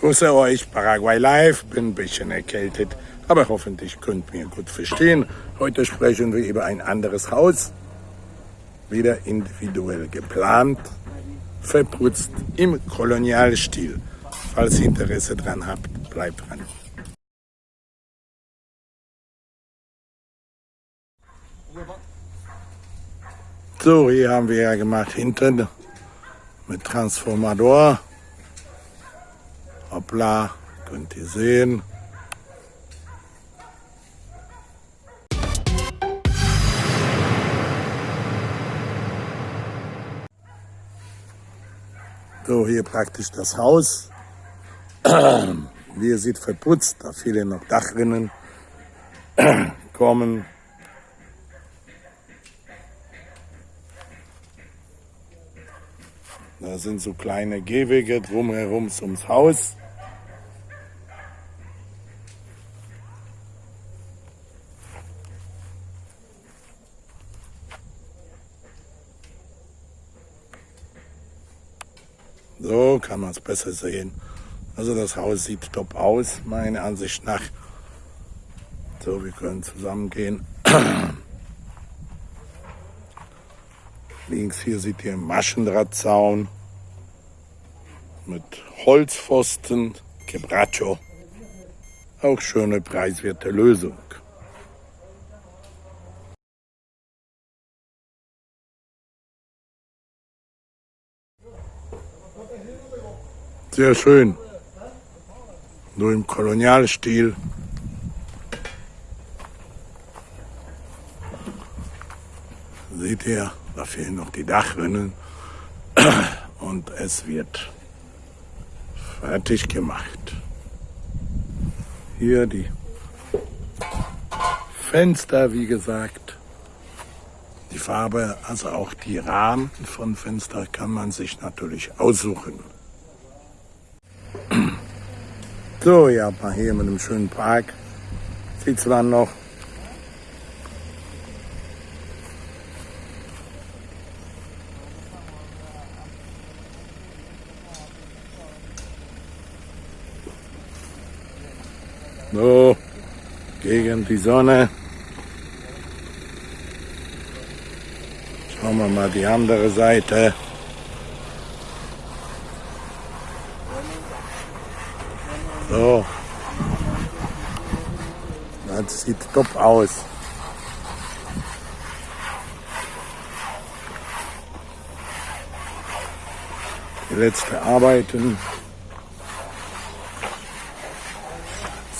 grüße euch, Paraguay Live, bin ein bisschen erkältet, aber hoffentlich könnt ihr gut verstehen. Heute sprechen wir über ein anderes Haus, wieder individuell geplant, verputzt im Kolonialstil. Falls ihr Interesse dran habt, bleibt dran. So, hier haben wir ja gemacht hinten mit Transformator. Hoppla, könnt ihr sehen. So, hier praktisch das Haus. Wie ihr seht, verputzt, da fehlen noch Dachrinnen kommen. Da sind so kleine Gehwege drumherum ums Haus. So kann man es besser sehen. Also das Haus sieht top aus, meiner Ansicht nach. So, wir können zusammen gehen. Links hier seht ihr Maschendrahtzaun mit Holzpfosten, Quebracho. Auch schöne preiswerte Lösung. Sehr schön. Nur im Kolonialstil. Seht ihr, da fehlen noch die Dachrinnen und es wird fertig gemacht. Hier die Fenster, wie gesagt. Die Farbe, also auch die Rahmen von Fenster kann man sich natürlich aussuchen. So, ja, hier mit einem schönen Park. Sieht zwar noch So, gegen die Sonne. Schauen wir mal die andere Seite. So. Das sieht top aus. Die letzte Arbeiten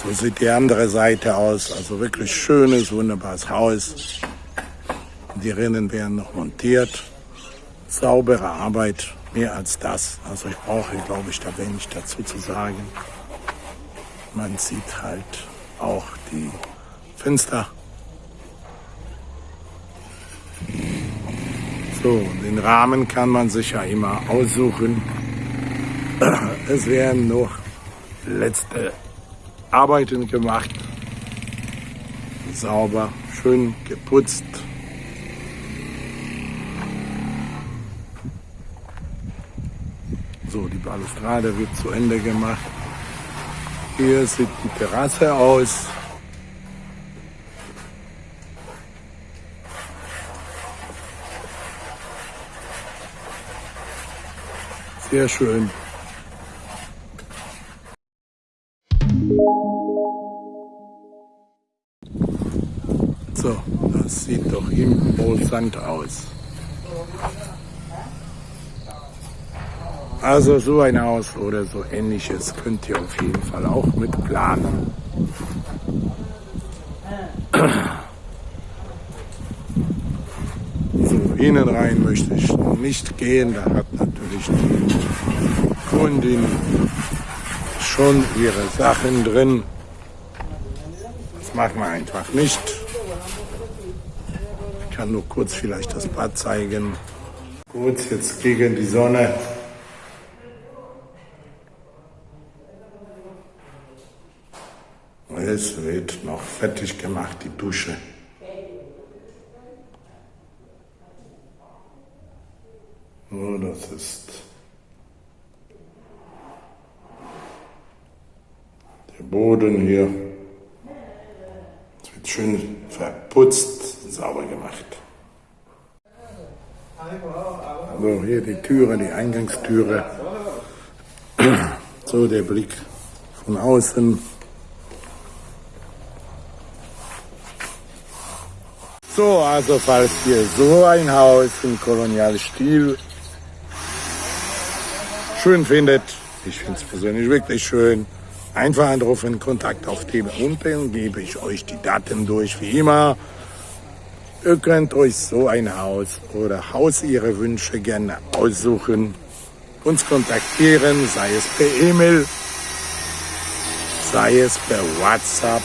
So sieht die andere Seite aus. Also wirklich schönes, wunderbares Haus. Die Rinnen werden noch montiert. Saubere Arbeit, mehr als das. Also ich brauche, glaube ich, da wenig dazu zu sagen. Man sieht halt auch die Fenster. So, den Rahmen kann man sich ja immer aussuchen. Es werden noch letzte Arbeiten gemacht. Sauber, schön geputzt. So, die Balustrade wird zu Ende gemacht. Hier sieht die Terrasse aus. Sehr schön. So, das sieht doch imposant aus. Also so ein Haus oder so ähnliches könnt ihr auf jeden Fall auch mit planen. So, innen rein möchte ich nicht gehen, da hat natürlich die Kundin schon ihre Sachen drin. Das machen wir einfach nicht kann nur kurz vielleicht das Bad zeigen. Kurz jetzt gegen die Sonne. Es wird noch fertig gemacht, die Dusche. So, das ist Der Boden hier. Es wird schön verputzt, sauber gemacht. Also hier die Türe, die Eingangstüre. So der Blick von außen. So, also falls ihr so ein Haus im Kolonialstil schön findet, ich finde es persönlich wirklich schön, einfach anrufen, Kontakt aufnehmen. Unten gebe ich euch die Daten durch, wie immer. Ihr könnt euch so ein Haus oder Haus ihre Wünsche gerne aussuchen, uns kontaktieren, sei es per E-Mail, sei es per WhatsApp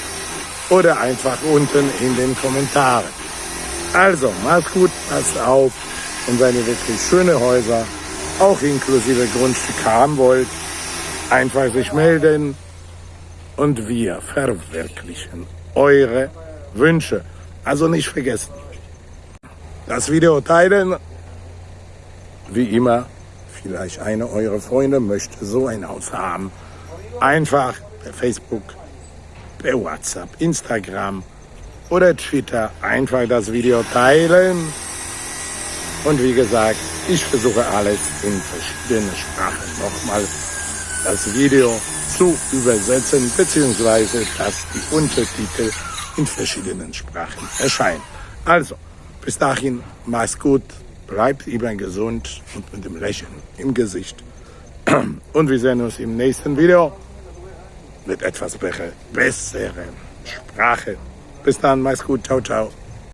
oder einfach unten in den Kommentaren. Also, macht's gut, passt auf und wenn ihr wirklich schöne Häuser, auch inklusive Grundstück haben wollt, einfach sich melden und wir verwirklichen eure Wünsche. Also nicht vergessen, das Video teilen, wie immer, vielleicht eine eurer Freunde möchte so ein Haus haben. Einfach per Facebook, per WhatsApp, Instagram oder Twitter einfach das Video teilen. Und wie gesagt, ich versuche alles in verschiedene Sprachen nochmal das Video zu übersetzen, beziehungsweise dass die Untertitel in verschiedenen Sprachen erscheinen. Also, bis dahin, mach's gut, bleibt immer gesund und mit dem Lächeln im Gesicht. Und wir sehen uns im nächsten Video mit etwas besseren Sprache. Bis dann, mach's gut, ciao, ciao.